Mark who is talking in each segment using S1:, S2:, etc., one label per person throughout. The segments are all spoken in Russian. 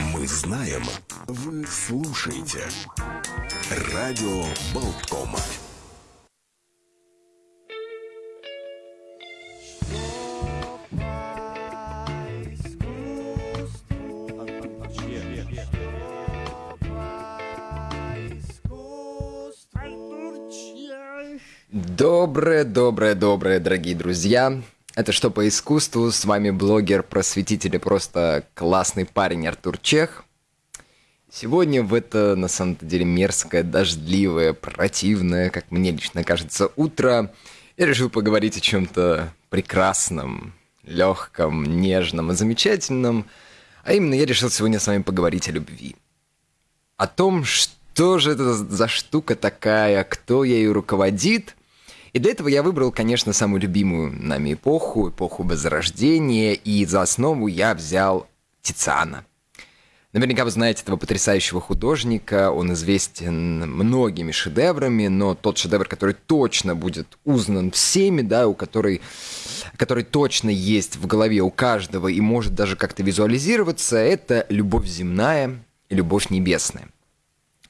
S1: Мы знаем, вы слушаете. Радио Болткома.
S2: Доброе, доброе, доброе, дорогие друзья. Это «Что по искусству?» С вами блогер, просветитель и просто классный парень Артур Чех. Сегодня в это, на самом деле, мерзкое, дождливое, противное, как мне лично кажется, утро, я решил поговорить о чем-то прекрасном, легком, нежном и замечательном. А именно, я решил сегодня с вами поговорить о любви. О том, что же это за штука такая, кто ею руководит – и для этого я выбрал, конечно, самую любимую нами эпоху, эпоху Возрождения, и за основу я взял Тициана. Наверняка вы знаете этого потрясающего художника, он известен многими шедеврами, но тот шедевр, который точно будет узнан всеми, да, у которой, который точно есть в голове у каждого и может даже как-то визуализироваться, это «Любовь земная» и «Любовь небесная».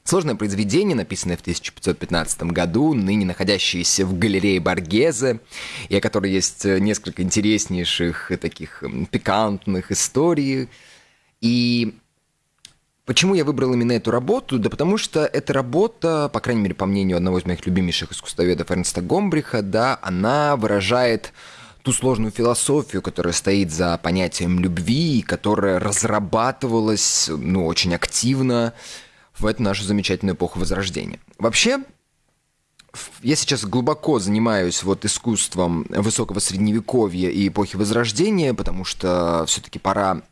S2: Сложное произведение, написанное в 1515 году, ныне находящееся в галерее Баргезе, и о которой есть э, несколько интереснейших таких пикантных историй. И Почему я выбрал именно эту работу? Да потому что эта работа, по крайней мере, по мнению одного из моих любимейших искусствоведов Эрнста Гомбриха, да, она выражает ту сложную философию, которая стоит за понятием любви, которая разрабатывалась, ну, очень активно в эту нашу замечательную эпоху Возрождения. Вообще, я сейчас глубоко занимаюсь вот искусством высокого средневековья и эпохи Возрождения, потому что все-таки пора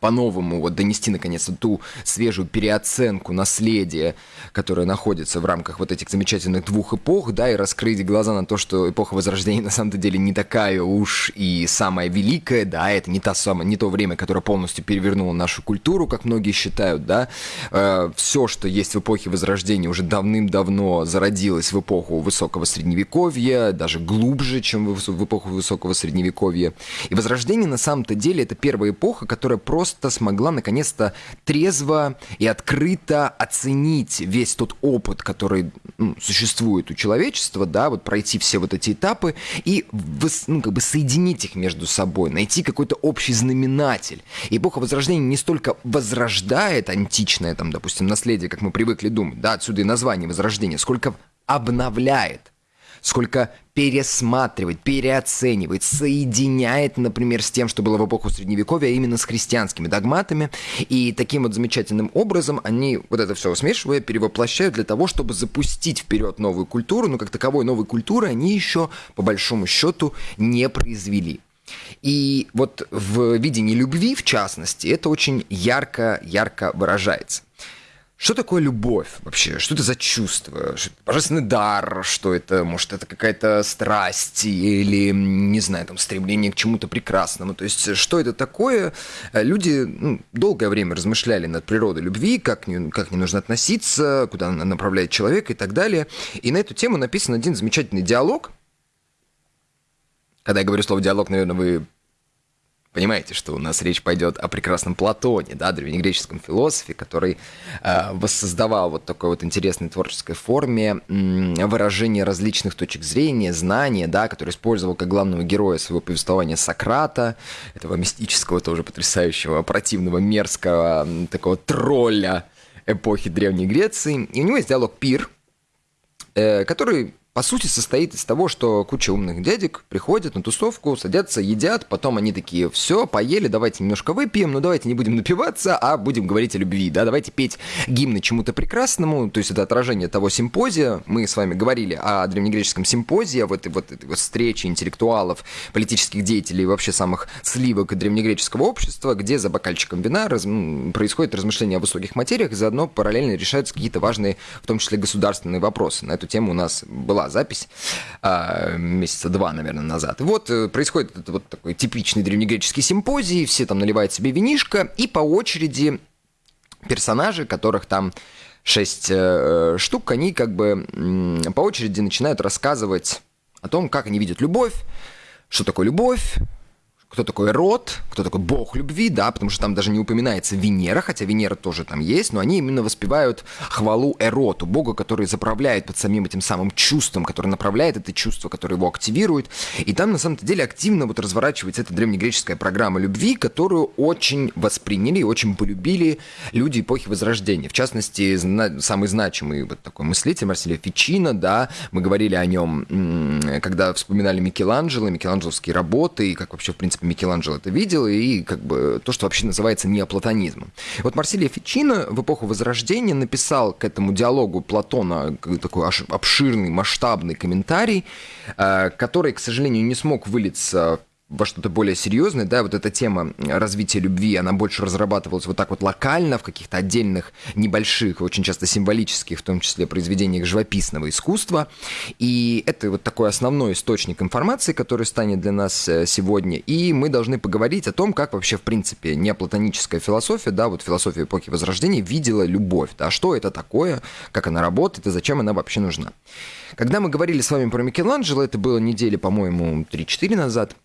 S2: по-новому вот донести наконец-то ту свежую переоценку наследия, которое находится в рамках вот этих замечательных двух эпох, да, и раскрыть глаза на то, что эпоха Возрождения на самом деле не такая уж и самая великая, да, это не, та самая, не то время, которое полностью перевернуло нашу культуру, как многие считают, да, э, все, что есть в эпохе Возрождения, уже давным-давно зародилось в эпоху Высокого Средневековья, даже глубже, чем в, в эпоху Высокого Средневековья. И Возрождение на самом-то деле это первая эпоха, которая просто просто смогла наконец-то трезво и открыто оценить весь тот опыт, который ну, существует у человечества, да, вот пройти все вот эти этапы и ну, как бы соединить их между собой, найти какой-то общий знаменатель. Эпоха Возрождения не столько возрождает античное, там, допустим, наследие, как мы привыкли думать, да, отсюда и название Возрождения, сколько обновляет сколько пересматривает, переоценивает, соединяет, например, с тем, что было в эпоху Средневековья, а именно с христианскими догматами. И таким вот замечательным образом они вот это все смешивая, перевоплощают для того, чтобы запустить вперед новую культуру, но как таковой новой культуры они еще, по большому счету, не произвели. И вот в видении любви, в частности, это очень ярко-ярко выражается. Что такое любовь вообще? Что это за чувство? Божественный дар? Что это? Может, это какая-то страсть или, не знаю, там, стремление к чему-то прекрасному? То есть, что это такое? Люди ну, долгое время размышляли над природой любви, как не, как не нужно относиться, куда она направляет человека и так далее. И на эту тему написан один замечательный диалог. Когда я говорю слово диалог, наверное, вы понимаете, что у нас речь пойдет о прекрасном Платоне, да, древнегреческом философе, который э, воссоздавал вот такой вот интересной творческой форме выражение различных точек зрения, знания, да, который использовал как главного героя своего повествования Сократа, этого мистического, тоже потрясающего, противного, мерзкого, такого тролля эпохи Древней Греции. И у него есть диалог «Пир», э, который по сути, состоит из того, что куча умных дядек приходят на тусовку, садятся, едят, потом они такие, все, поели, давайте немножко выпьем, но давайте не будем напиваться, а будем говорить о любви, да, давайте петь гимны чему-то прекрасному, то есть это отражение того симпозия, мы с вами говорили о древнегреческом симпозии, о вот, вот этой вот встрече интеллектуалов, политических деятелей вообще самых сливок древнегреческого общества, где за бокальчиком вина раз, происходит размышление о высоких материях, и заодно параллельно решаются какие-то важные, в том числе государственные вопросы. На эту тему у нас была запись а, месяца два, наверное, назад. Вот э, происходит этот вот такой типичный древнегреческий симпозий, все там наливают себе винишко, и по очереди персонажи, которых там шесть э, штук, они как бы э, по очереди начинают рассказывать о том, как они видят любовь, что такое любовь, кто такой Род, кто такой бог любви, да, потому что там даже не упоминается Венера, хотя Венера тоже там есть, но они именно воспевают хвалу Эроту, бога, который заправляет под самим этим самым чувством, который направляет это чувство, которое его активирует. И там на самом деле активно вот разворачивается эта древнегреческая программа любви, которую очень восприняли и очень полюбили люди эпохи Возрождения. В частности, зна- самый значимый вот такой мыслитель Марселия Фичино, да, мы говорили о нем, когда вспоминали Микеланджело, микеланджеловские работы, и как вообще, в принципе, Микеланджело это видел, и как бы то, что вообще называется неоплатонизмом. Вот Марсилия Фичино в эпоху Возрождения написал к этому диалогу Платона такой обширный, масштабный комментарий, э, который, к сожалению, не смог вылиться во что-то более серьезное, да, вот эта тема развития любви, она больше разрабатывалась вот так вот локально, в каких-то отдельных, небольших, очень часто символических, в том числе произведениях живописного искусства, и это вот такой основной источник информации, который станет для нас э, сегодня, и мы должны поговорить о том, как вообще, в принципе, неоплатоническая философия, да, вот философия эпохи Возрождения видела любовь, да, что это такое, как она работает и зачем она вообще нужна. Когда мы говорили с вами про Микеланджело, это было недели, по-моему, 3-4 назад,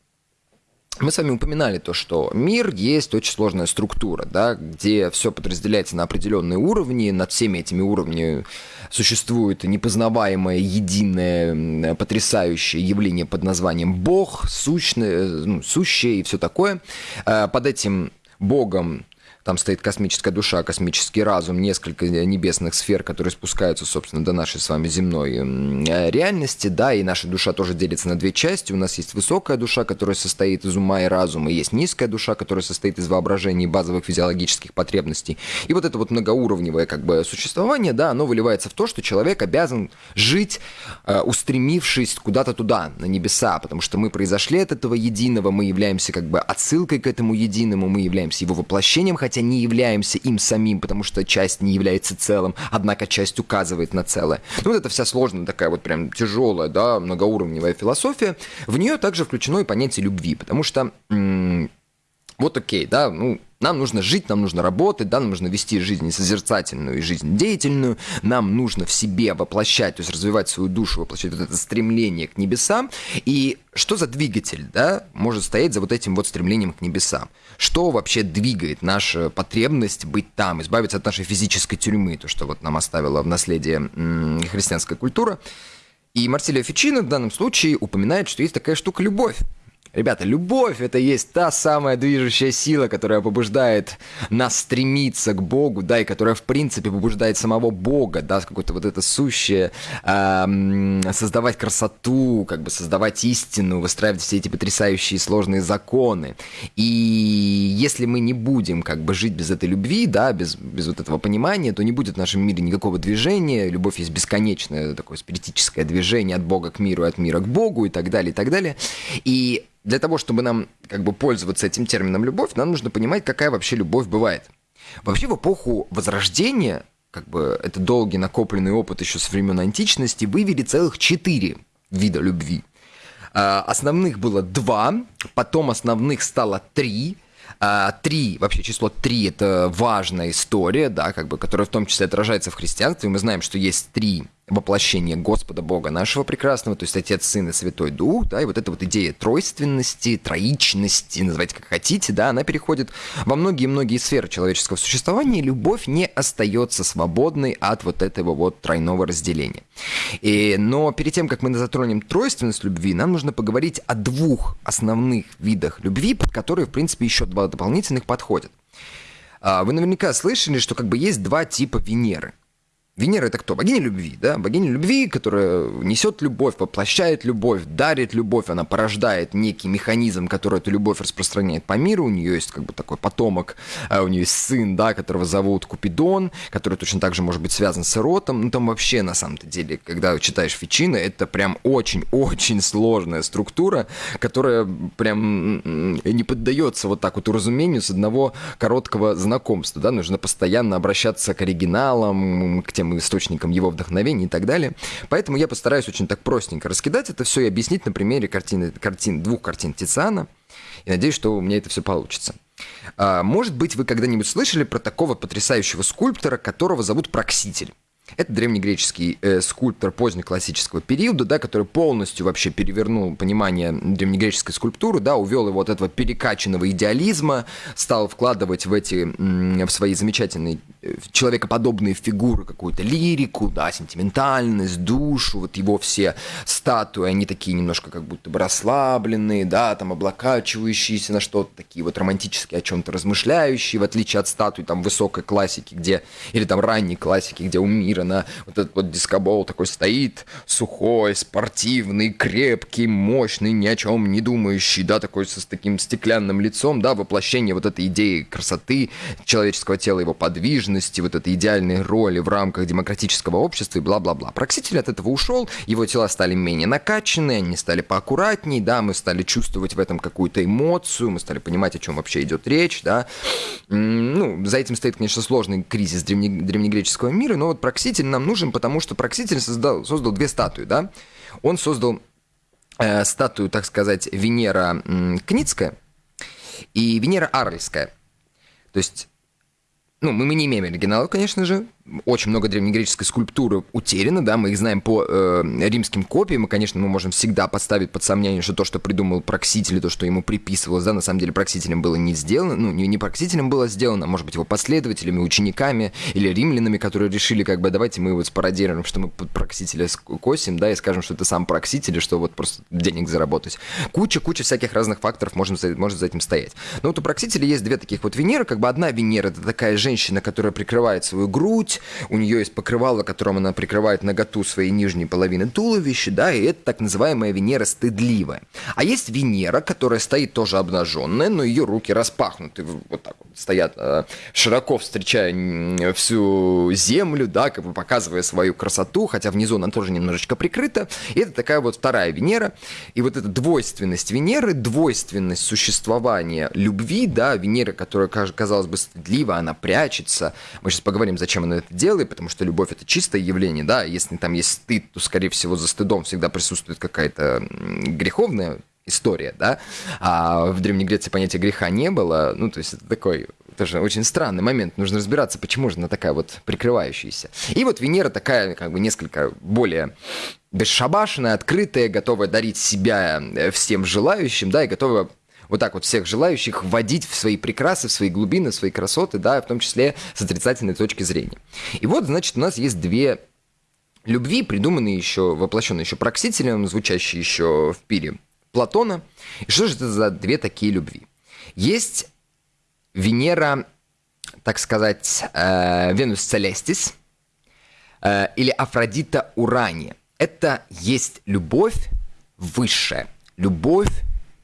S2: мы с вами упоминали то, что мир есть очень сложная структура, да, где все подразделяется на определенные уровни, над всеми этими уровнями существует непознаваемое, единое, потрясающее явление под названием Бог, сущное, ну, сущее и все такое. Э, под этим Богом там стоит космическая душа, космический разум, несколько небесных сфер, которые спускаются, собственно, до нашей с вами земной э, реальности, да, и наша душа тоже делится на две части. У нас есть высокая душа, которая состоит из ума и разума, и есть низкая душа, которая состоит из воображения и базовых физиологических потребностей. И вот это вот многоуровневое как бы существование, да, оно выливается в то, что человек обязан жить, э, устремившись куда-то туда, на небеса, потому что мы произошли от этого единого, мы являемся как бы отсылкой к этому единому, мы являемся его воплощением, хотя хотя не являемся им самим, потому что часть не является целым, однако часть указывает на целое. Ну, вот это вся сложная такая вот прям тяжелая, да, многоуровневая философия. В нее также включено и понятие любви, потому что м- вот окей, да, ну, нам нужно жить, нам нужно работать, да, нам нужно вести жизнь созерцательную и жизнь деятельную, нам нужно в себе воплощать, то есть развивать свою душу, воплощать вот это стремление к небесам. И что за двигатель, да, может стоять за вот этим вот стремлением к небесам? Что вообще двигает нашу потребность быть там, избавиться от нашей физической тюрьмы, то, что вот нам оставила в наследие христианская культура? И Марсилио Фичино в данном случае упоминает, что есть такая штука любовь. Ребята, любовь это есть та самая движущая сила, которая побуждает нас стремиться к Богу, да, и которая, в принципе, побуждает самого Бога, да, какое-то вот это сущее, эм, создавать красоту, как бы создавать истину, выстраивать все эти потрясающие сложные законы. И если мы не будем как бы жить без этой любви, да, без, без вот этого понимания, то не будет в нашем мире никакого движения. Любовь есть бесконечное такое спиритическое движение от Бога к миру, от мира к Богу и так далее, и так далее. И для того, чтобы нам как бы пользоваться этим термином любовь, нам нужно понимать, какая вообще любовь бывает. Вообще в эпоху Возрождения, как бы это долгий накопленный опыт еще с времен античности, вывели целых четыре вида любви. А, основных было два, потом основных стало три, а, три, вообще число три это важная история, да, как бы, которая в том числе отражается в христианстве. Мы знаем, что есть три воплощение Господа Бога нашего прекрасного, то есть Отец, Сын и Святой Дух, да, и вот эта вот идея тройственности, троичности, называйте как хотите, да, она переходит во многие-многие сферы человеческого существования, и любовь не остается свободной от вот этого вот тройного разделения. И, но перед тем, как мы затронем тройственность любви, нам нужно поговорить о двух основных видах любви, под которые, в принципе, еще два дополнительных подходят. А, вы наверняка слышали, что как бы есть два типа Венеры – Венера это кто? Богиня любви, да? Богиня любви, которая несет любовь, воплощает любовь, дарит любовь, она порождает некий механизм, который эту любовь распространяет по миру. У нее есть как бы такой потомок, а у нее есть сын, да, которого зовут Купидон, который точно так же может быть связан с Эротом. Ну там вообще на самом-то деле, когда читаешь Фичина, это прям очень-очень сложная структура, которая прям не поддается вот так вот уразумению с одного короткого знакомства, да? Нужно постоянно обращаться к оригиналам, к тем тем источником его вдохновения и так далее. Поэтому я постараюсь очень так простенько раскидать это все и объяснить на примере картины, картин, двух картин Тициана. И надеюсь, что у меня это все получится. А, может быть, вы когда-нибудь слышали про такого потрясающего скульптора, которого зовут Прокситель. Это древнегреческий э, скульптор позднеклассического периода, да, который полностью вообще перевернул понимание древнегреческой скульптуры, да, увел его от этого перекачанного идеализма, стал вкладывать в эти, в свои замечательные э, человекоподобные фигуры какую-то лирику, да, сентиментальность, душу, вот его все статуи, они такие немножко как будто бы расслабленные, да, там облокачивающиеся на что-то, такие вот романтические, о чем-то размышляющие, в отличие от статуй там высокой классики, где, или там ранней классики, где у мира на вот этот вот дискобол такой стоит, сухой, спортивный, крепкий, мощный, ни о чем не думающий, да, такой с таким стеклянным лицом, да, воплощение вот этой идеи красоты человеческого тела, его подвижности, вот этой идеальной роли в рамках демократического общества и бла-бла-бла. Прокситель от этого ушел, его тела стали менее накачанные, они стали поаккуратнее, да, мы стали чувствовать в этом какую-то эмоцию, мы стали понимать, о чем вообще идет речь, да. Ну, за этим стоит, конечно, сложный кризис древне, древнегреческого мира, но вот Прокситель нам нужен, потому что Прокситель создал, создал две статуи, да. Он создал э, статую, так сказать, Венера Кницкая и Венера Арльская. То есть ну, мы, мы не имеем оригинала, конечно же, очень много древнегреческой скульптуры утеряно, да, мы их знаем по э, римским копиям, и, конечно, мы можем всегда подставить под сомнение, что то, что придумал Прокситель, то, что ему приписывалось, да, на самом деле Проксителем было не сделано, ну, не, не Проксителем было сделано, а, может быть, его последователями, учениками или римлянами, которые решили, как бы, давайте мы вот спародируем, что мы под Проксителя косим, да, и скажем, что это сам Прокситель, что вот просто денег заработать. Куча-куча всяких разных факторов можно, может за этим стоять. Но вот у Проксителя есть две таких вот Венеры, как бы одна Венера, это такая женщина, которая прикрывает свою грудь, у нее есть покрывало, которым она прикрывает наготу своей нижней половины туловища, да, и это так называемая Венера стыдливая. А есть Венера, которая стоит тоже обнаженная, но ее руки распахнуты, вот так вот стоят, э, широко встречая всю землю, да, как бы показывая свою красоту, хотя внизу она тоже немножечко прикрыта. И это такая вот вторая Венера. И вот эта двойственность Венеры, двойственность существования любви, да, Венера, которая, казалось бы, стыдлива, она прячется. Мы сейчас поговорим, зачем она это делает, потому что любовь это чистое явление, да, если там есть стыд, то, скорее всего, за стыдом всегда присутствует какая-то греховная история, да, а в Древней Греции понятия греха не было, ну, то есть это такой тоже очень странный момент, нужно разбираться, почему же она такая вот прикрывающаяся. И вот Венера такая, как бы, несколько более бесшабашенная, открытая, готовая дарить себя э, всем желающим, да, и готовая вот так вот всех желающих вводить в свои прекрасы, в свои глубины, в свои красоты, да, в том числе с отрицательной точки зрения. И вот, значит, у нас есть две любви, придуманные еще, воплощенные еще Проксителем, звучащие еще в пире Платона. И что же это за две такие любви? Есть Венера, так сказать, э, Венус Целестис э, или Афродита Урания. Это есть любовь высшая, любовь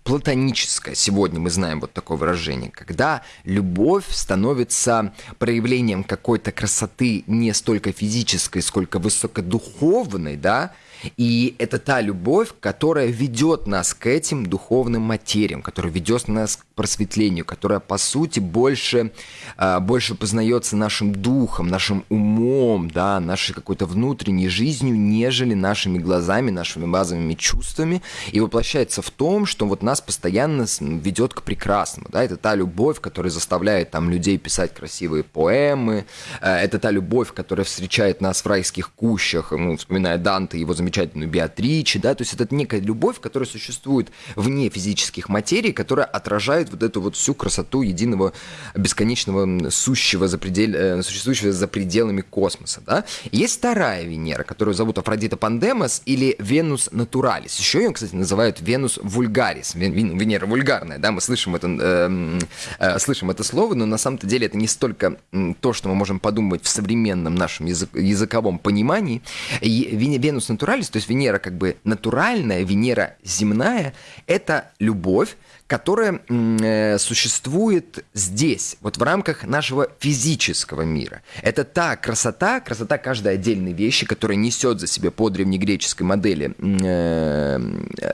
S2: платоническое. Сегодня мы знаем вот такое выражение, когда любовь становится проявлением какой-то красоты не столько физической, сколько высокодуховной, да, и это та любовь, которая ведет нас к этим духовным материям, которая ведет нас к просветлению, которая, по сути, больше, а, больше познается нашим духом, нашим умом, да, нашей какой-то внутренней жизнью, нежели нашими глазами, нашими базовыми чувствами, и воплощается в том, что вот нас постоянно ведет к прекрасному, да, это та любовь, которая заставляет там людей писать красивые поэмы, а, это та любовь, которая встречает нас в райских кущах, ну, вспоминая Данте, его замечательные замечательную Беатриче, да, то есть это некая любовь, которая существует вне физических материй, которая отражает вот эту вот всю красоту единого бесконечного сущего за предель, э, существующего за пределами космоса, да. И есть вторая Венера, которую зовут Афродита Пандемос или Венус Натуралис. Еще ее, кстати, называют Венус Вульгарис, Венера вульгарная, да, мы слышим это, э, э, слышим это слово, но на самом-то деле это не столько то, что мы можем подумать в современном нашем язык, языковом понимании. Венус Натуралис натуралис, то есть Венера как бы натуральная, Венера земная, это любовь, которая э, существует здесь, вот в рамках нашего физического мира. Это та красота, красота каждой отдельной вещи, которая несет за себя по древнегреческой модели э,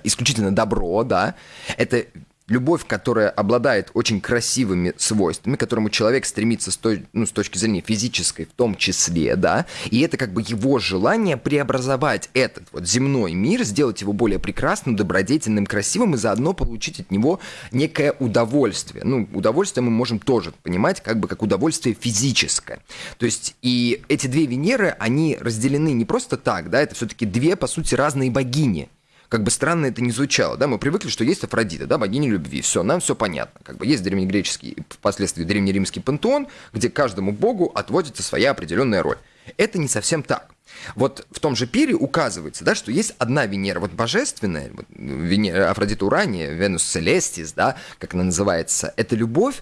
S2: исключительно добро, да. Это любовь, которая обладает очень красивыми свойствами, к которому человек стремится с, той, ну, с точки зрения физической в том числе, да, и это как бы его желание преобразовать этот вот земной мир, сделать его более прекрасным, добродетельным, красивым и заодно получить от него некое удовольствие. Ну, удовольствие мы можем тоже понимать как бы как удовольствие физическое. То есть и эти две Венеры, они разделены не просто так, да, это все-таки две, по сути, разные богини – как бы странно это не звучало, да, мы привыкли, что есть Афродита, да, богиня любви, все, нам все понятно, как бы есть древнегреческий, впоследствии древнеримский пантеон, где каждому богу отводится своя определенная роль. Это не совсем так. Вот в том же пире указывается, да, что есть одна Венера, вот божественная, вот, Венера, Афродита Урания, Венус Целестис, да, как она называется, это любовь,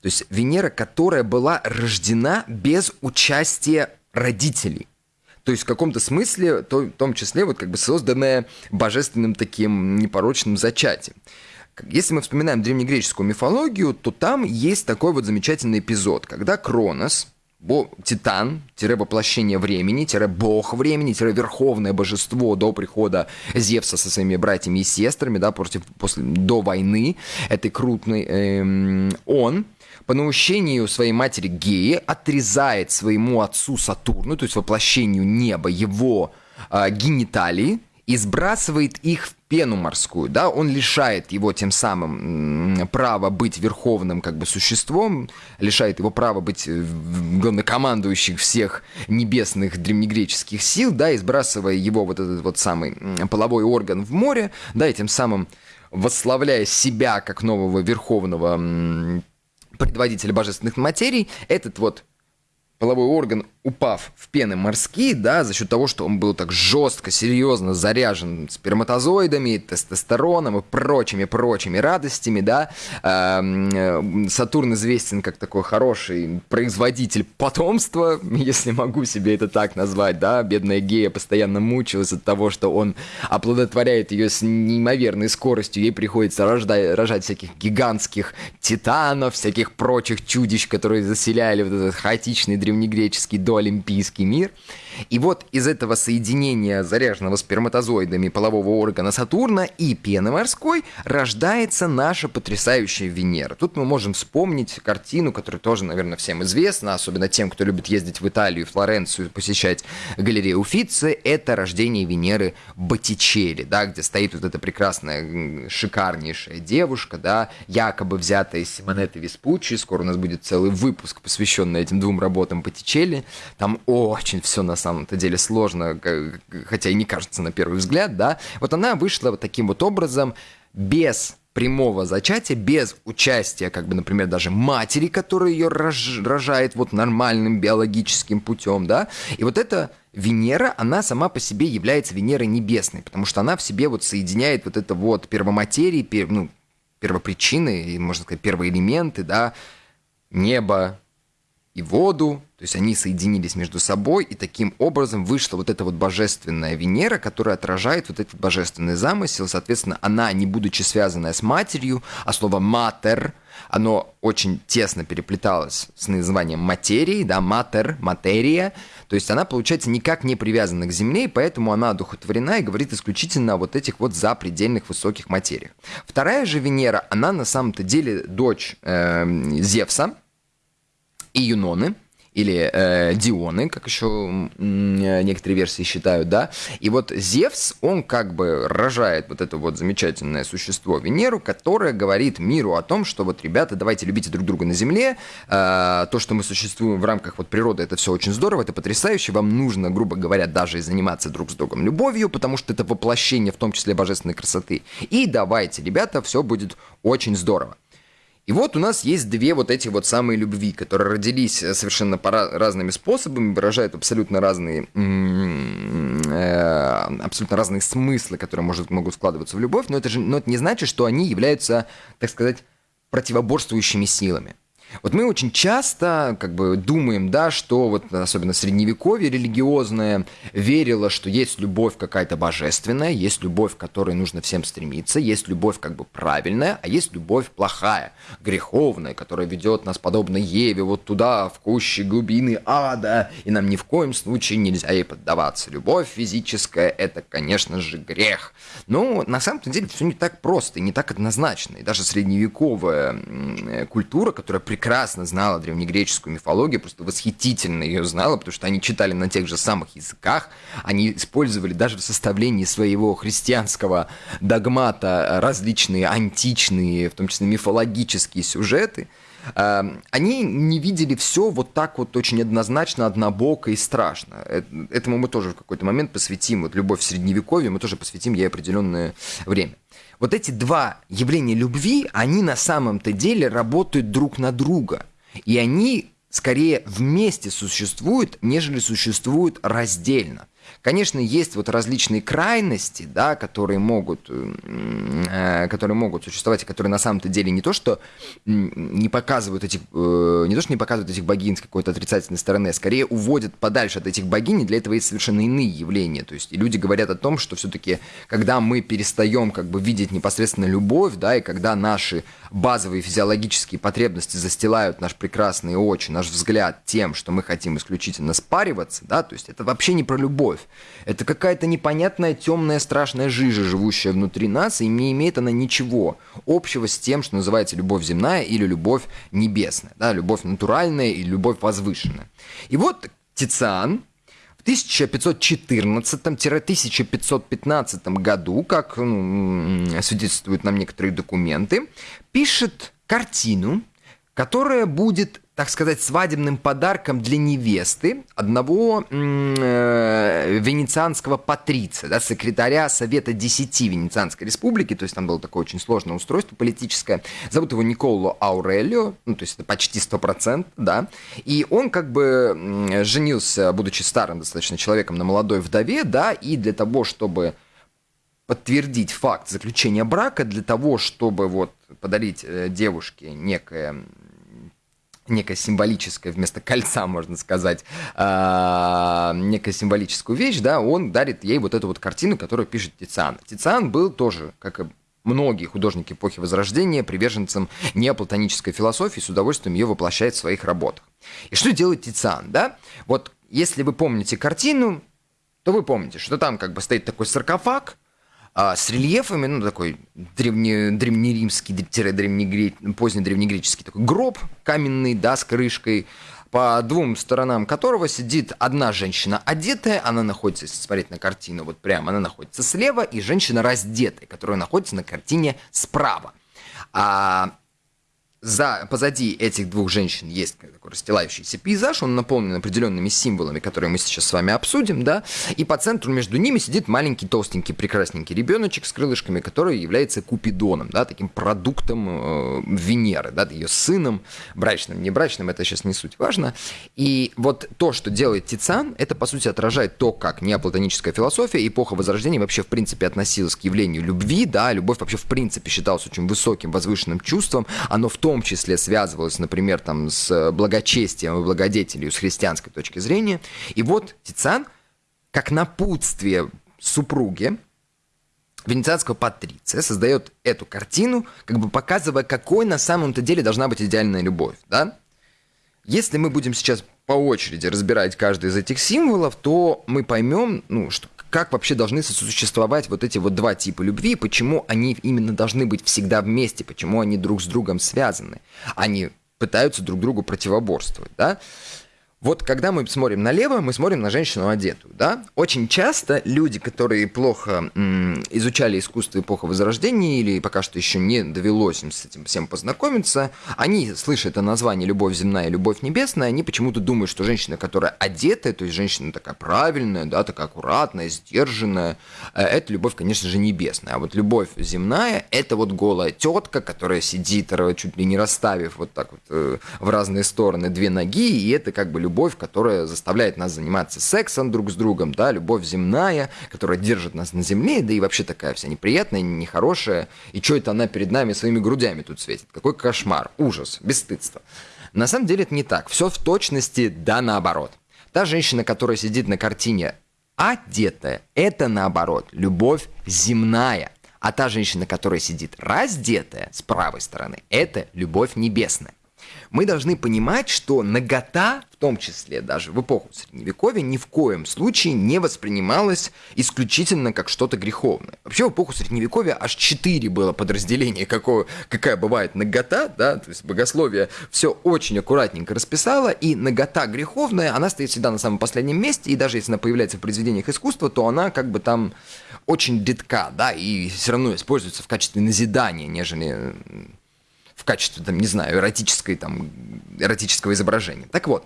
S2: то есть Венера, которая была рождена без участия родителей. То есть в каком-то смысле, то, в том числе, вот как бы созданное божественным таким непорочным зачатием. Если мы вспоминаем древнегреческую мифологию, то там есть такой вот замечательный эпизод, когда Кронос, Бо, титан, тире воплощение времени, тире бог времени, тире верховное божество до прихода Зевса со своими братьями и сестрами, да, против, после, до войны этой крупной, эм, он по наущению своей матери Геи отрезает своему отцу Сатурну, то есть воплощению неба, его э, гениталии, и сбрасывает их в пену морскую, да, он лишает его тем самым права быть верховным как бы существом, лишает его права быть э, главнокомандующим всех небесных древнегреческих сил, да, и сбрасывая его вот этот вот самый половой орган в море, да, и тем самым восславляя себя как нового верховного предводителя божественных материй, этот вот половой орган, упав в пены морские, да, за счет того, что он был так жестко, серьезно заряжен сперматозоидами, тестостероном и прочими-прочими радостями, да, эм, Сатурн известен как такой хороший производитель потомства, если могу себе это так назвать, да, бедная Гея постоянно мучилась от того, что он оплодотворяет ее с неимоверной скоростью, ей приходится рождать, рожать всяких гигантских титанов, всяких прочих чудищ, которые заселяли вот этот хаотичный древнегреческий доолимпийский мир. И вот из этого соединения заряженного сперматозоидами полового органа Сатурна и пены морской рождается наша потрясающая Венера. Тут мы можем вспомнить картину, которая тоже, наверное, всем известна, особенно тем, кто любит ездить в Италию, Флоренцию, посещать галерею Уффици. Это рождение Венеры Боттичелли, да, где стоит вот эта прекрасная, шикарнейшая девушка, да, якобы взятая из Симонеты Веспуччи. Скоро у нас будет целый выпуск, посвященный этим двум работам Боттичелли. Там очень все на самом самом-то деле сложно, хотя и не кажется на первый взгляд, да, вот она вышла вот таким вот образом без прямого зачатия, без участия, как бы, например, даже матери, которая ее рож, рожает вот нормальным биологическим путем, да, и вот эта Венера, она сама по себе является Венерой небесной, потому что она в себе вот соединяет вот это вот первоматерии, пер, ну, первопричины, можно сказать, первоэлементы, да, небо, и воду, то есть они соединились между собой, и таким образом вышла вот эта вот божественная Венера, которая отражает вот этот божественный замысел. Соответственно, она, не будучи связанная с матерью, а слово «матер», оно очень тесно переплеталось с названием материи, да, матер, материя, то есть она, получается, никак не привязана к Земле, и поэтому она одухотворена и говорит исключительно о вот этих вот запредельных высоких материях. Вторая же Венера, она на самом-то деле дочь э, Зевса, и Юноны, или э, Дионы, как еще некоторые версии считают, да. И вот Зевс, он как бы рожает вот это вот замечательное существо Венеру, которое говорит миру о том, что вот, ребята, давайте любите друг друга на Земле, э, то, что мы существуем в рамках вот природы, это все очень здорово, это потрясающе, вам нужно, грубо говоря, даже и заниматься друг с другом любовью, потому что это воплощение, в том числе божественной красоты. И давайте, ребята, все будет очень здорово. И вот у нас есть две вот эти вот самые любви, которые родились э, совершенно по разными способами, выражают абсолютно разные, э, абсолютно разные смыслы, которые может, могут складываться в любовь, но это же но это не значит, что они являются, так сказать, противоборствующими силами. Вот мы очень часто как бы думаем, да, что вот особенно средневековье религиозное верило, что есть любовь какая-то божественная, есть любовь, к которой нужно всем стремиться, есть любовь как бы правильная, а есть любовь плохая, греховная, которая ведет нас подобно Еве вот туда, в кущи глубины ада, и нам ни в коем случае нельзя ей поддаваться. Любовь физическая – это, конечно же, грех. Но на самом деле все не так просто и не так однозначно. И даже средневековая культура, которая прекрасно знала древнегреческую мифологию, просто восхитительно ее знала, потому что они читали на тех же самых языках, они использовали даже в составлении своего христианского догмата различные античные, в том числе мифологические сюжеты, эм, они не видели все вот так вот очень однозначно, однобоко и страшно. Э, этому мы тоже в какой-то момент посвятим, вот любовь в средневековье, мы тоже посвятим ей определенное время. Вот эти два явления любви, они на самом-то деле работают друг на друга. И они скорее вместе существуют, нежели существуют раздельно. Конечно, есть вот различные крайности, да, которые могут, э, которые могут существовать, и которые на самом-то деле не то, что не показывают этих, э, не то, что не показывают этих богинь с какой-то отрицательной стороны, а скорее уводят подальше от этих богинь, и для этого есть совершенно иные явления. То есть люди говорят о том, что все-таки, когда мы перестаем как бы видеть непосредственно любовь, да, и когда наши базовые физиологические потребности застилают наш прекрасный очи, наш взгляд тем, что мы хотим исключительно спариваться, да, то есть это вообще не про любовь. Это какая-то непонятная темная страшная жижа, живущая внутри нас, и не имеет она ничего общего с тем, что называется любовь земная или любовь небесная, да, любовь натуральная и любовь возвышенная. И вот Тициан, в 1514-1515 году, как ну, свидетельствуют нам некоторые документы, пишет картину, которая будет так сказать, свадебным подарком для невесты одного э, венецианского патриция, да, секретаря Совета Десяти Венецианской Республики, то есть там было такое очень сложное устройство политическое. Зовут его Николо Аурелио, ну, то есть это почти 100%, да. И он как бы женился, будучи старым достаточно человеком, на молодой вдове, да, и для того, чтобы подтвердить факт заключения брака, для того, чтобы вот подарить э, девушке некое некое символическое, вместо кольца, можно сказать, э, некая символическую вещь, да, он дарит ей вот эту вот картину, которую пишет Тициан. Тициан был тоже, как и многие художники эпохи Возрождения, приверженцем неоплатонической философии, с удовольствием ее воплощает в своих работах. И что делает Тициан, да? Вот если вы помните картину, то вы помните, что там как бы стоит такой саркофаг, а, с рельефами, ну, такой древне, древнеримский, поздний древнегреческий такой гроб каменный, да, с крышкой, по двум сторонам которого сидит одна женщина одетая, она находится, если смотреть на картину, вот прямо, она находится слева, и женщина раздетая, которая находится на картине справа. А за, позади этих двух женщин есть такой расстилающийся пейзаж, он наполнен определенными символами, которые мы сейчас с вами обсудим, да, и по центру между ними сидит маленький, толстенький, прекрасненький ребеночек с крылышками, который является Купидоном, да, таким продуктом э, Венеры, да, ее сыном, брачным, не брачным, это сейчас не суть важно. И вот то, что делает Тициан, это, по сути, отражает то, как неоплатоническая философия, эпоха Возрождения вообще, в принципе, относилась к явлению любви, да, любовь вообще, в принципе, считалась очень высоким, возвышенным чувством, оно в том том числе связывалось, например, там, с благочестием и благодетелью с христианской точки зрения. И вот Тициан, как напутствие супруге, венецианского патриция создает эту картину, как бы показывая, какой на самом-то деле должна быть идеальная любовь, да? Если мы будем сейчас по очереди разбирать каждый из этих символов, то мы поймем, ну, что как вообще должны сосуществовать вот эти вот два типа любви, почему они именно должны быть всегда вместе, почему они друг с другом связаны. Они пытаются друг другу противоборствовать, да? Вот когда мы смотрим налево, мы смотрим на женщину одетую, да? Очень часто люди, которые плохо м, изучали искусство эпохи Возрождения или пока что еще не довелось им с этим всем познакомиться, они слышат это название «любовь земная» и «любовь небесная», они почему-то думают, что женщина, которая одетая, то есть женщина такая правильная, да, такая аккуратная, сдержанная, э, это любовь, конечно же, небесная. А вот любовь земная – это вот голая тетка, которая сидит, чуть ли не расставив вот так вот э, в разные стороны две ноги, и это как бы любовь, которая заставляет нас заниматься сексом друг с другом, да, любовь земная, которая держит нас на земле, да и вообще такая вся неприятная, нехорошая. И что это она перед нами своими грудями тут светит? Какой кошмар, ужас, бесстыдство. На самом деле это не так. Все в точности да наоборот. Та женщина, которая сидит на картине одетая, это наоборот, любовь земная. А та женщина, которая сидит раздетая с правой стороны, это любовь небесная мы должны понимать, что нагота, в том числе даже в эпоху Средневековья, ни в коем случае не воспринималась исключительно как что-то греховное. Вообще в эпоху Средневековья аж четыре было подразделения, какое, какая бывает нагота, да, то есть богословие все очень аккуратненько расписало, и нагота греховная, она стоит всегда на самом последнем месте, и даже если она появляется в произведениях искусства, то она как бы там очень редка, да, и все равно используется в качестве назидания, нежели в качестве, там, не знаю, эротической, там, эротического изображения. Так вот,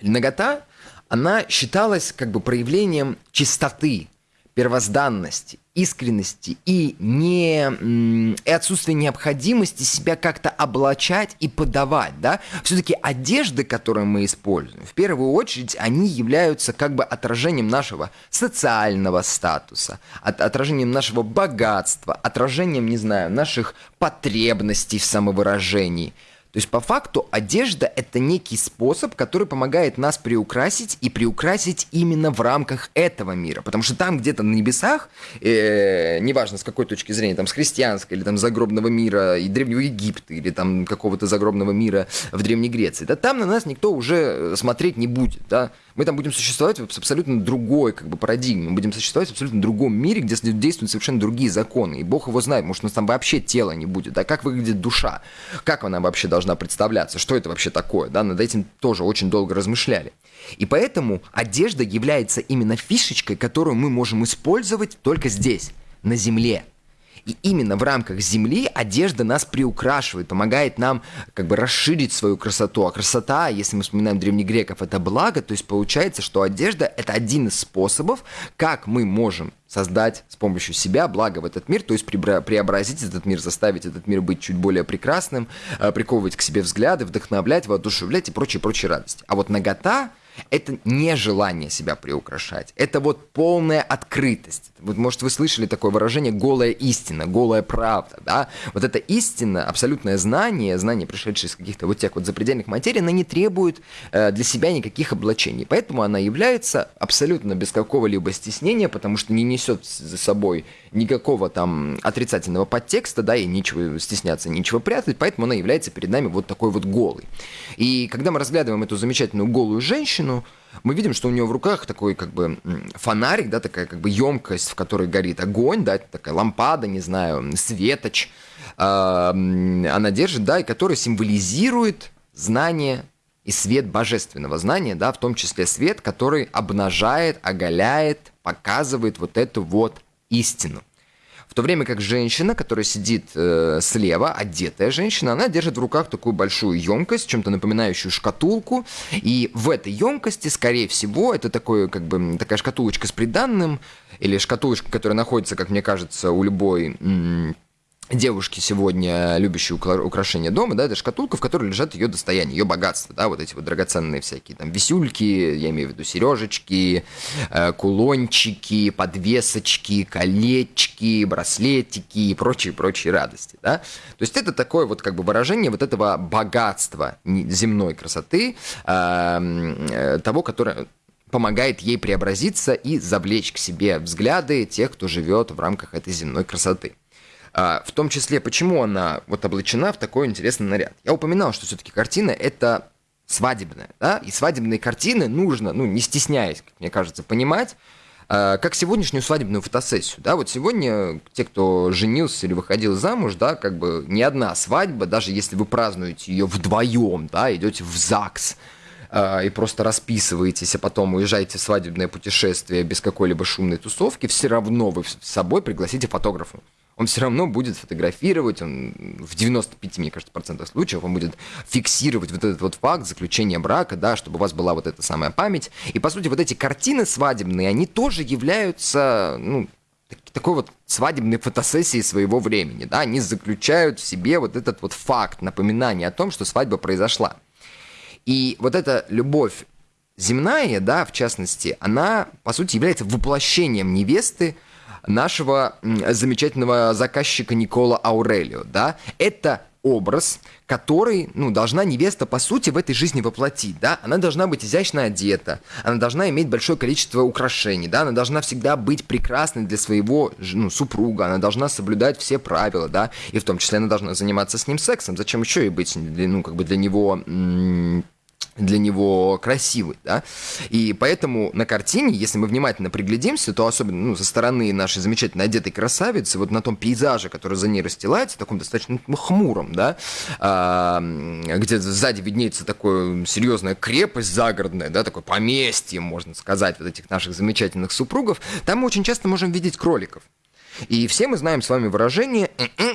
S2: нагота, она считалась как бы проявлением чистоты, первозданности, искренности и, не, и отсутствие необходимости себя как-то облачать и подавать, да, все-таки одежды, которые мы используем, в первую очередь, они являются как бы отражением нашего социального статуса, от, отражением нашего богатства, отражением, не знаю, наших потребностей в самовыражении – то есть по факту одежда это некий способ, который помогает нас приукрасить и приукрасить именно в рамках этого мира. Потому что там где-то на небесах, э, неважно с какой точки зрения, там с христианской или там загробного мира и Древнего Египта или там какого-то загробного мира в Древней Греции, да там на нас никто уже смотреть не будет, да. Мы там будем существовать в абсолютно другой как бы парадигме, мы будем существовать в абсолютно другом мире, где действуют совершенно другие законы. И Бог его знает, может, у нас там вообще тела не будет, да, как выглядит душа, как она вообще должна представляться, что это вообще такое, да, над этим тоже очень долго размышляли. И поэтому одежда является именно фишечкой, которую мы можем использовать только здесь, на земле. И именно в рамках Земли одежда нас приукрашивает, помогает нам как бы расширить свою красоту. А красота, если мы вспоминаем древнегреков, это благо, то есть получается, что одежда – это один из способов, как мы можем создать с помощью себя благо в этот мир, то есть преобразить этот мир, заставить этот мир быть чуть более прекрасным, э, приковывать к себе взгляды, вдохновлять, воодушевлять и прочие-прочие радости. А вот нагота – это не желание себя приукрашать. Это вот полная открытость. Вот, может, вы слышали такое выражение «голая истина», «голая правда», да? Вот эта истина, абсолютное знание, знание, пришедшее из каких-то вот тех вот запредельных материй, она не требует э, для себя никаких облачений. Поэтому она является абсолютно без какого-либо стеснения, потому что не несет за собой никакого там отрицательного подтекста, да, и нечего стесняться, нечего прятать, поэтому она является перед нами вот такой вот голой. И когда мы разглядываем эту замечательную голую женщину, мы видим, что у нее в руках такой как бы фонарик, да, такая как бы емкость, в которой горит огонь, да, такая лампада, не знаю, светоч, э, она держит, да, и который символизирует знание и свет божественного знания, да, в том числе свет, который обнажает, оголяет, показывает вот эту вот истину. В то время как женщина, которая сидит э, слева, одетая женщина, она держит в руках такую большую емкость, чем-то напоминающую шкатулку. И в этой емкости, скорее всего, это такое, как бы, такая шкатулочка с приданным, или шкатулочка, которая находится, как мне кажется, у любой девушки сегодня, любящие украшения дома, да, это шкатулка, в которой лежат ее достояние, ее богатство, да, вот эти вот драгоценные всякие там висюльки, я имею в виду сережечки, э, кулончики, подвесочки, колечки, браслетики и прочие-прочие радости, да. То есть это такое вот как бы выражение вот этого богатства земной красоты, э, э, того, которое помогает ей преобразиться и завлечь к себе взгляды тех, кто живет в рамках этой земной красоты. А, в том числе, почему она вот облачена в такой интересный наряд. Я упоминал, что все-таки картина это свадебная, да, и свадебные картины нужно, ну, не стесняясь, как мне кажется, понимать, а, как сегодняшнюю свадебную фотосессию, да, вот сегодня те, кто женился или выходил замуж, да, как бы ни одна свадьба, даже если вы празднуете ее вдвоем, да, идете в ЗАГС, а, и просто расписываетесь, а потом уезжаете в свадебное путешествие без какой-либо шумной тусовки, все равно вы с собой пригласите фотографа он все равно будет фотографировать, он в 95, мне кажется, процентов случаев он будет фиксировать вот этот вот факт заключения брака, да, чтобы у вас была вот эта самая память. И, по сути, вот эти картины свадебные, они тоже являются, ну, такой вот свадебной фотосессии своего времени, да, они заключают в себе вот этот вот факт, напоминание о том, что свадьба произошла. И вот эта любовь земная, да, в частности, она, по сути, является воплощением невесты, нашего замечательного заказчика Никола Аурелио, да, это образ, который, ну, должна невеста, по сути, в этой жизни воплотить, да, она должна быть изящно одета, она должна иметь большое количество украшений, да, она должна всегда быть прекрасной для своего, ну, супруга, она должна соблюдать все правила, да, и в том числе она должна заниматься с ним сексом, зачем еще и быть, ну, как бы для него для него красивый, да, и поэтому на картине, если мы внимательно приглядимся, то особенно, ну, со стороны нашей замечательно одетой красавицы, вот на том пейзаже, который за ней расстилается, таком достаточно ну, хмуром, да, а, где сзади виднеется такое серьезная крепость загородная, да, такое поместье, можно сказать, вот этих наших замечательных супругов, там мы очень часто можем видеть кроликов. И все мы знаем с вами выражение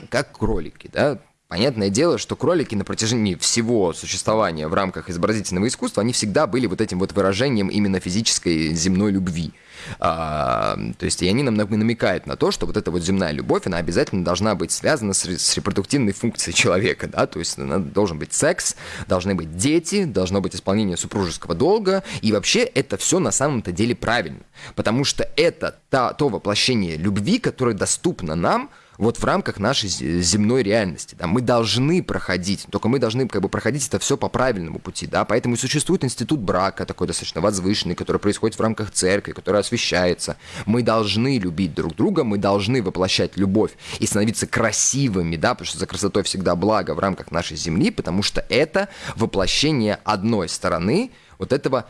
S2: как кролики, да, Понятное дело, что кролики на протяжении всего существования в рамках изобразительного искусства, они всегда были вот этим вот выражением именно физической земной любви. А, то есть и они нам намекают на то, что вот эта вот земная любовь, она обязательно должна быть связана с, с репродуктивной функцией человека, да, то есть должен быть секс, должны быть дети, должно быть исполнение супружеского долга, и вообще это все на самом-то деле правильно, потому что это та, то воплощение любви, которое доступно нам, вот в рамках нашей земной реальности. Да, мы должны проходить, только мы должны как бы проходить это все по правильному пути, да, поэтому и существует институт брака, такой достаточно возвышенный, который происходит в рамках церкви, который освещается. Мы должны любить друг друга, мы должны воплощать любовь и становиться красивыми, да, потому что за красотой всегда благо в рамках нашей земли, потому что это воплощение одной стороны вот этого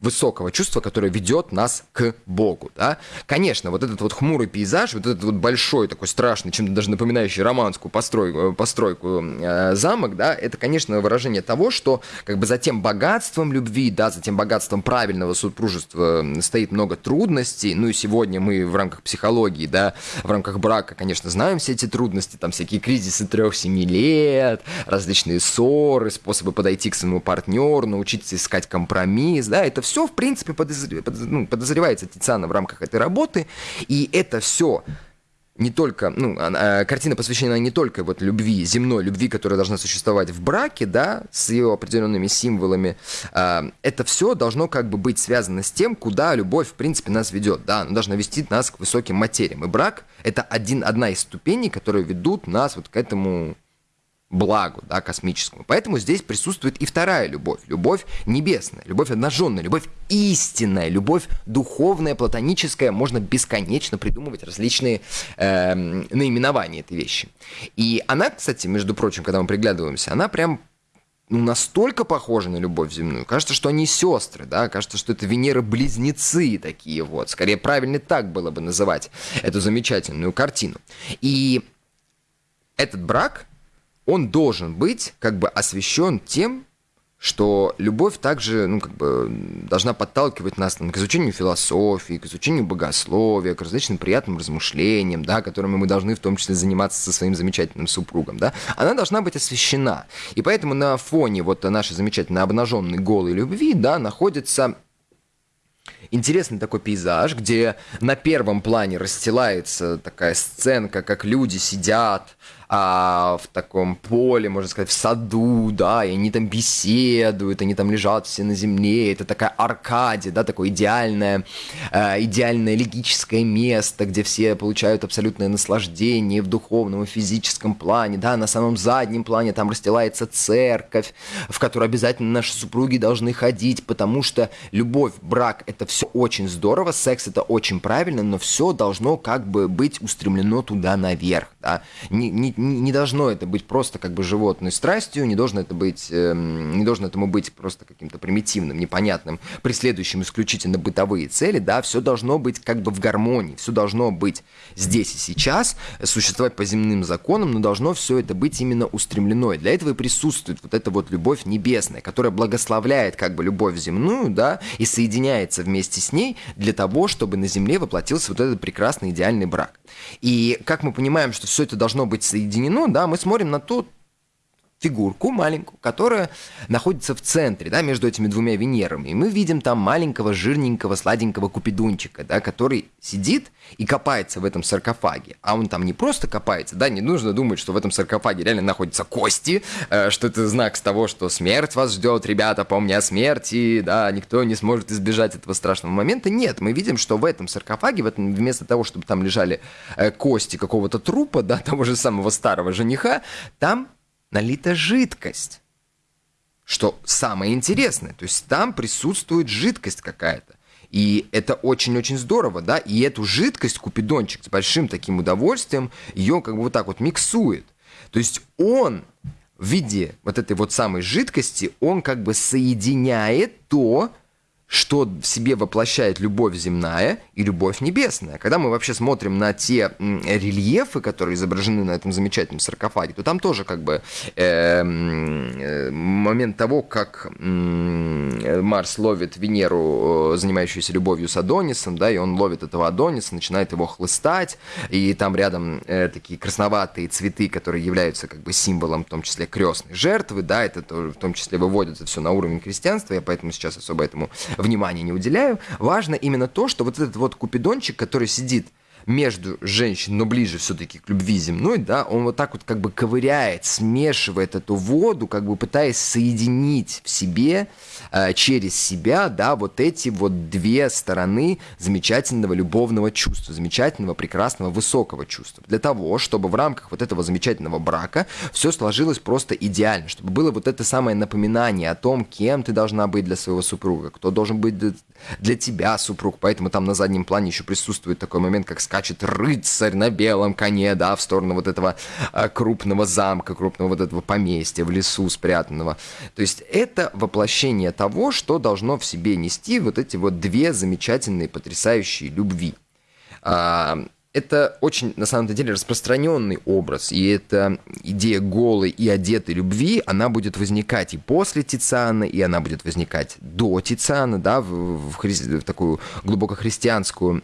S2: высокого чувства, которое ведет нас к Богу, да. Конечно, вот этот вот хмурый пейзаж, вот этот вот большой такой страшный, чем-то даже напоминающий романскую постройку, постройку э, замок, да, это, конечно, выражение того, что как бы за тем богатством любви, да, за тем богатством правильного супружества стоит много трудностей, ну и сегодня мы в рамках психологии, да, в рамках брака, конечно, знаем все эти трудности, там всякие кризисы трех-семи лет, различные ссоры, способы подойти к своему партнеру, научиться искать компромисс, да, это все все, в принципе, ну, подозревается Тициана в рамках этой работы, и это все не только, ну, а, картина посвящена не только вот любви, земной любви, которая должна существовать в браке, да, с ее определенными символами, а, это все должно как бы быть связано с тем, куда любовь, в принципе, нас ведет, да, она должна вести нас к высоким материям, и брак — это один, одна из ступеней, которые ведут нас вот к этому благу, да, космическому. Поэтому здесь присутствует и вторая любовь, любовь небесная, любовь обнаженная, любовь истинная, любовь духовная, платоническая. Можно бесконечно придумывать различные э, наименования этой вещи. И она, кстати, между прочим, когда мы приглядываемся, она прям ну, настолько похожа на любовь земную. Кажется, что они сестры, да, кажется, что это Венеры-близнецы такие вот. Скорее, правильно так было бы называть эту замечательную картину. И этот брак, он должен быть как бы освещен тем, что любовь также, ну, как бы, должна подталкивать нас там, к изучению философии, к изучению богословия, к различным приятным размышлениям, да, которыми мы должны в том числе заниматься со своим замечательным супругом, да, она должна быть освещена. И поэтому на фоне вот нашей замечательной обнаженной голой любви, да, находится интересный такой пейзаж, где на первом плане расстилается такая сценка, как люди сидят, а, в таком поле, можно сказать, в саду, да, и они там беседуют, они там лежат все на земле, это такая аркадия, да, такое идеальное, э, идеальное логическое место, где все получают абсолютное наслаждение в духовном и физическом плане, да, на самом заднем плане там расстилается церковь, в которую обязательно наши супруги должны ходить, потому что любовь, брак, это все очень здорово, секс это очень правильно, но все должно как бы быть устремлено туда наверх, да, не, не, не должно это быть просто как бы животной страстью, не должно это быть, э, не должно этому быть просто каким-то примитивным, непонятным, преследующим исключительно бытовые цели, да, все должно быть как бы в гармонии, все должно быть здесь и сейчас, существовать по земным законам, но должно все это быть именно устремлено. И для этого и присутствует вот эта вот любовь небесная, которая благословляет как бы любовь земную, да, и соединяется вместе с ней для того, чтобы на земле воплотился вот этот прекрасный идеальный брак. И как мы понимаем, что все это должно быть соединено соединено, да, мы смотрим на ту фигурку маленькую, которая находится в центре, да, между этими двумя Венерами. И мы видим там маленького, жирненького, сладенького купидунчика, да, который сидит и копается в этом саркофаге. А он там не просто копается, да, не нужно думать, что в этом саркофаге реально находятся кости, э, что это знак того, что смерть вас ждет, ребята, помни о смерти, да, никто не сможет избежать этого страшного момента. Нет, мы видим, что в этом саркофаге, в этом, вместо того, чтобы там лежали э, кости какого-то трупа, да, того же самого старого жениха, там налита жидкость. Что самое интересное, то есть там присутствует жидкость какая-то. И это очень-очень здорово, да, и эту жидкость Купидончик с большим таким удовольствием ее как бы вот так вот миксует. То есть он в виде вот этой вот самой жидкости, он как бы соединяет то, что в себе воплощает любовь земная и любовь небесная. Когда мы вообще смотрим на те рельефы, которые изображены на этом замечательном саркофаге, то там тоже как бы эм, э, момент того, как э, Марс ловит Венеру, э, занимающуюся любовью с Адонисом, да, и он ловит этого Адониса, начинает его хлыстать, и там рядом э, такие красноватые цветы, которые являются как бы символом, в том числе крестной жертвы, да, это тоже, в том числе выводится все на уровень крестьянства, я поэтому сейчас особо этому внимания не уделяю. Важно именно то, что вот этот вот купидончик, который сидит между женщин, но ближе все-таки к любви земной, да, он вот так вот как бы ковыряет, смешивает эту воду, как бы пытаясь соединить в себе, э, через себя, да, вот эти вот две стороны замечательного любовного чувства, замечательного, прекрасного, высокого чувства. Для того, чтобы в рамках вот этого замечательного брака все сложилось просто идеально, чтобы было вот это самое напоминание о том, кем ты должна быть для своего супруга, кто должен быть для тебя супруг, поэтому там на заднем плане еще присутствует такой момент, как скачет рыцарь на белом коне, да, в сторону вот этого а, крупного замка, крупного вот этого поместья в лесу спрятанного. То есть это воплощение того, что должно в себе нести вот эти вот две замечательные, потрясающие любви. А, это очень, на самом деле, распространенный образ, и эта идея голой и одетой любви, она будет возникать и после Тициана, и она будет возникать до Тициана, да, в, в, хри... в такую глубоко христианскую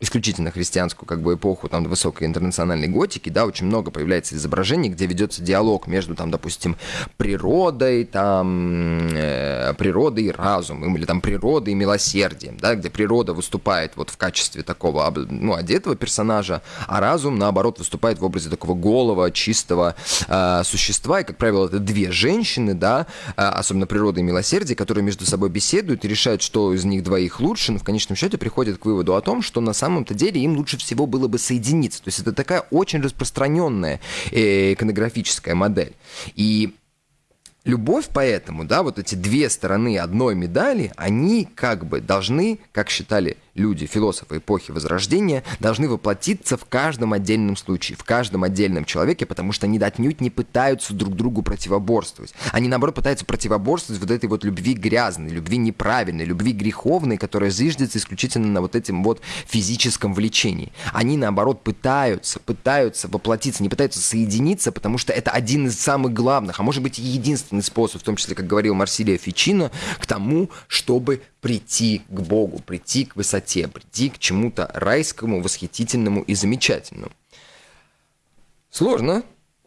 S2: исключительно христианскую как бы эпоху там высокой интернациональной готики, да, очень много появляется изображений, где ведется диалог между там, допустим, природой, там э, природой и разумом, или там природой и милосердием, да, где природа выступает вот в качестве такого ну одетого персонажа, а разум наоборот выступает в образе такого голого, чистого э, существа, и как правило это две женщины, да, э, особенно природа и милосердие, которые между собой беседуют и решают, что из них двоих лучше, но в конечном счете приходят к выводу о том, что на самом самом-то деле им лучше всего было бы соединиться. То есть это такая очень распространенная э, иконографическая модель. И Любовь поэтому, да, вот эти две стороны одной медали, они как бы должны, как считали люди, философы эпохи Возрождения, должны воплотиться в каждом отдельном случае, в каждом отдельном человеке, потому что они отнюдь не пытаются друг другу противоборствовать. Они, наоборот, пытаются противоборствовать вот этой вот любви грязной, любви неправильной, любви греховной, которая зиждется исключительно на вот этим вот физическом влечении. Они, наоборот, пытаются, пытаются воплотиться, не пытаются соединиться, потому что это один из самых главных, а может быть единственный способ, в том числе, как говорил Марсилия Фичино, к тому, чтобы прийти к Богу, прийти к высоте, прийти к чему-то райскому, восхитительному и замечательному. Сложно,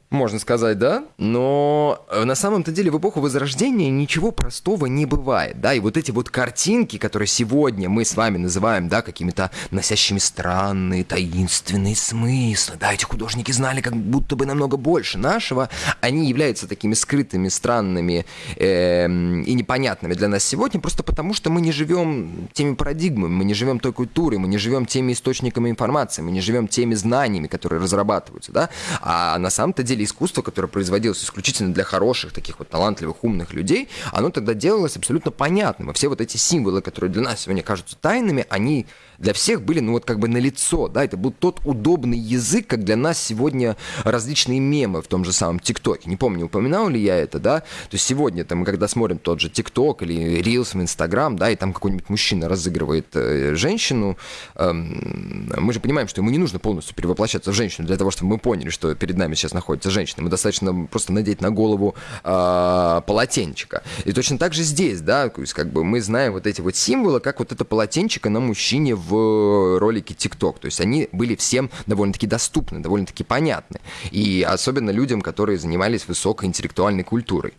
S2: можно сказать, да? Но э, на самом-то деле в эпоху Возрождения ничего простого не бывает, да? И вот эти вот картинки, которые сегодня мы с вами называем, да, какими-то носящими странные, таинственные смыслы, да, эти художники знали как будто бы намного больше нашего, они являются такими скрытыми, странными э, и непонятными для нас сегодня, просто потому что мы не живем теми парадигмами, мы не живем той культурой, мы не живем теми источниками информации, мы не живем теми знаниями, которые разрабатываются, да? А на самом-то деле деле искусство, которое производилось исключительно для хороших, таких вот талантливых, умных людей, оно тогда делалось абсолютно понятным. И все вот эти символы, которые для нас сегодня кажутся тайными, они для всех были, ну вот как бы на лицо, да, это был тот удобный язык, как для нас сегодня различные мемы в том же самом ТикТоке. Не помню, упоминал ли я это, да, то есть сегодня там, когда смотрим тот же ТикТок или Reels в Инстаграм, да, и там какой-нибудь мужчина разыгрывает э, женщину, э, мы же понимаем, что ему не нужно полностью перевоплощаться в женщину для того, чтобы мы поняли, что перед нами сейчас находится женщина. Мы достаточно просто надеть на голову э, полотенчика. И точно так же здесь, да, то есть как бы мы знаем вот эти вот символы, как вот это полотенчика на мужчине в в ролике TikTok. То есть они были всем довольно-таки доступны, довольно-таки понятны. И особенно людям, которые занимались высокоинтеллектуальной культурой.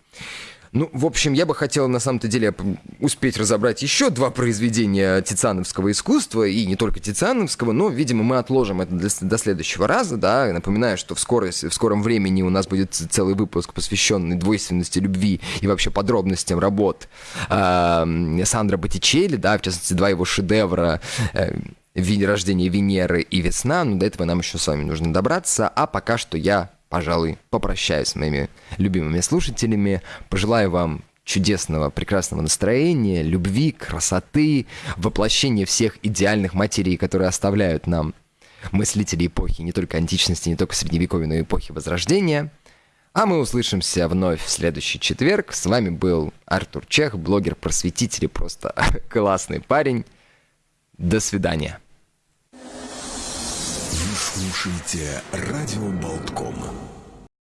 S2: Ну, в общем, я бы хотел на самом-то деле успеть разобрать еще два произведения тициановского искусства, и не только тициановского, но, видимо, мы отложим это для, до следующего раза, да, напоминаю, что в, скорость, в скором времени у нас будет целый выпуск, посвященный двойственности любви и вообще подробностям работ э, Сандра Боттичелли, да, в частности, два его шедевра э, рождение Венеры и весна, но до этого нам еще с вами нужно добраться, а пока что я пожалуй, попрощаюсь с моими любимыми слушателями. Пожелаю вам чудесного, прекрасного настроения, любви, красоты, воплощения всех идеальных материй, которые оставляют нам мыслители эпохи не только античности, не только средневековья, но и эпохи Возрождения. А мы услышимся вновь в следующий четверг. С вами был Артур Чех, блогер-просветитель и просто классный парень. До свидания.
S1: Слушаете «Радио Болтком».